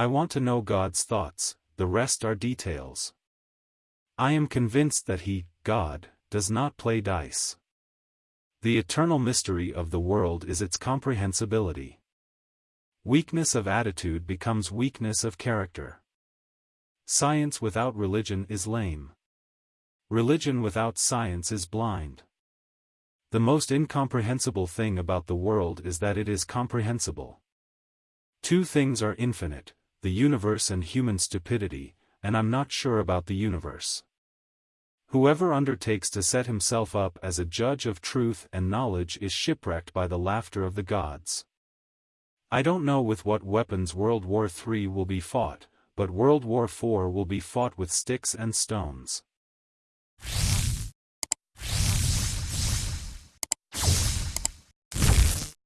I want to know God's thoughts, the rest are details. I am convinced that He, God, does not play dice. The eternal mystery of the world is its comprehensibility. Weakness of attitude becomes weakness of character. Science without religion is lame. Religion without science is blind. The most incomprehensible thing about the world is that it is comprehensible. Two things are infinite, the universe and human stupidity, and I'm not sure about the universe. Whoever undertakes to set himself up as a judge of truth and knowledge is shipwrecked by the laughter of the gods. I don't know with what weapons World War III will be fought, but World War IV will be fought with sticks and stones.